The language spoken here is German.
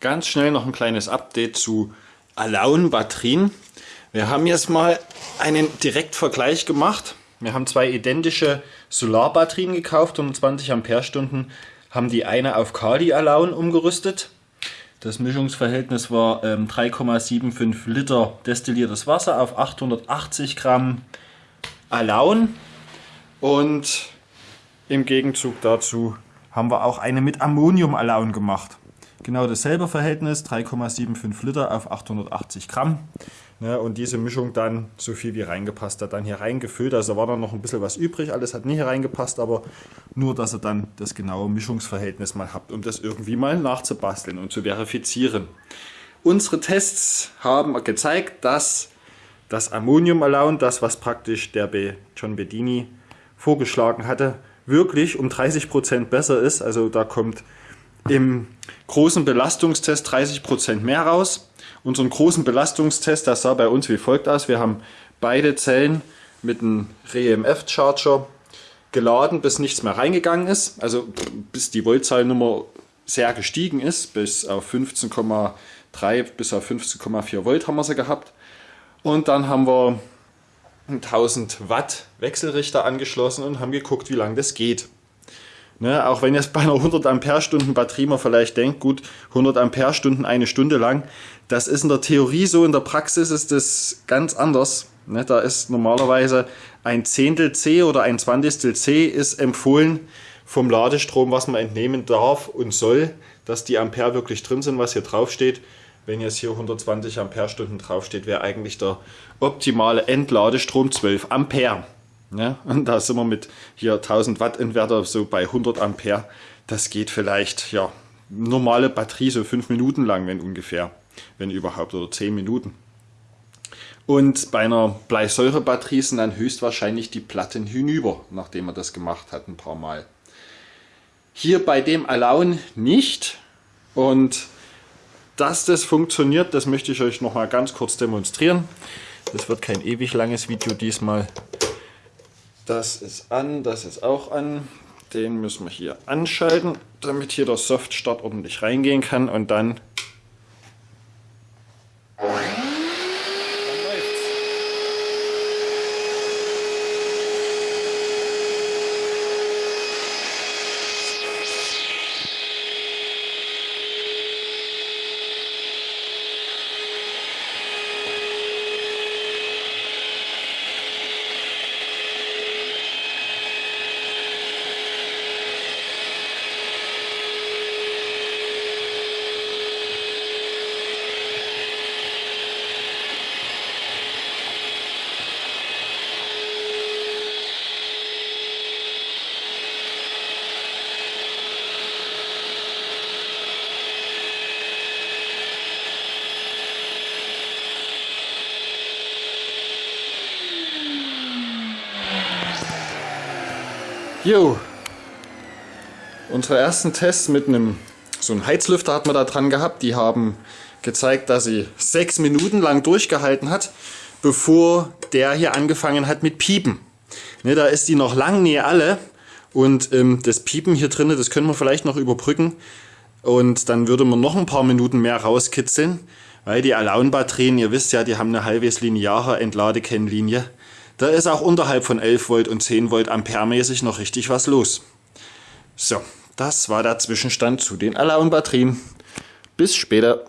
Ganz schnell noch ein kleines Update zu Alaun-Batterien. Wir haben jetzt mal einen Direktvergleich gemacht. Wir haben zwei identische Solarbatterien gekauft, 120 Ampere-Stunden, haben die eine auf Kali Alaun umgerüstet. Das Mischungsverhältnis war ähm, 3,75 Liter destilliertes Wasser auf 880 Gramm Alaun. Und im Gegenzug dazu haben wir auch eine mit Ammonium Alaun gemacht. Genau dasselbe Verhältnis, 3,75 Liter auf 880 Gramm. Ja, und diese Mischung dann, so viel wie reingepasst hat, dann hier reingefüllt. Also war dann noch ein bisschen was übrig. Alles hat nicht reingepasst, aber nur, dass ihr dann das genaue Mischungsverhältnis mal habt, um das irgendwie mal nachzubasteln und zu verifizieren. Unsere Tests haben gezeigt, dass das Ammonium Alaun, das was praktisch der John Bedini vorgeschlagen hatte, wirklich um 30% besser ist. Also da kommt im großen Belastungstest 30% mehr raus. Unseren großen Belastungstest, das sah bei uns wie folgt aus. Wir haben beide Zellen mit einem REMF-Charger geladen, bis nichts mehr reingegangen ist. Also bis die Voltzahlnummer sehr gestiegen ist, bis auf 15,3 bis auf 15,4 Volt haben wir sie gehabt. Und dann haben wir 1000 Watt Wechselrichter angeschlossen und haben geguckt, wie lange das geht. Ne, auch wenn jetzt bei einer 100 Ampere-Stunden Batterie man vielleicht denkt, gut, 100 Ampere-Stunden eine Stunde lang, das ist in der Theorie so, in der Praxis ist das ganz anders. Ne, da ist normalerweise ein Zehntel C oder ein Zwanzigstel C ist empfohlen vom Ladestrom, was man entnehmen darf und soll, dass die Ampere wirklich drin sind, was hier drauf steht. Wenn jetzt hier 120 Ampere-Stunden draufsteht, wäre eigentlich der optimale Endladestrom 12 Ampere. Ja, und da sind wir mit hier 1000 Watt Inverter so bei 100 Ampere. Das geht vielleicht, ja, normale Batterie so 5 Minuten lang, wenn ungefähr, wenn überhaupt, oder 10 Minuten. Und bei einer Bleisäurebatterie sind dann höchstwahrscheinlich die Platten hinüber, nachdem man das gemacht hat ein paar Mal. Hier bei dem Alaun nicht. Und dass das funktioniert, das möchte ich euch noch mal ganz kurz demonstrieren. Das wird kein ewig langes Video diesmal. Das ist an, das ist auch an. Den müssen wir hier anschalten, damit hier der Soft-Start ordentlich reingehen kann und dann Jo, unsere ersten Tests mit einem so einem Heizlüfter hat man da dran gehabt. Die haben gezeigt, dass sie sechs Minuten lang durchgehalten hat, bevor der hier angefangen hat mit Piepen. Ne, da ist die noch lang nie alle und ähm, das Piepen hier drin, das können wir vielleicht noch überbrücken und dann würde man noch ein paar Minuten mehr rauskitzeln, weil die Alaun-Batterien, ihr wisst ja, die haben eine halbwegs lineare Entladekennlinie. Da ist auch unterhalb von 11 Volt und 10 Volt amperemäßig noch richtig was los. So, das war der Zwischenstand zu den Alaun-Batterien. Bis später.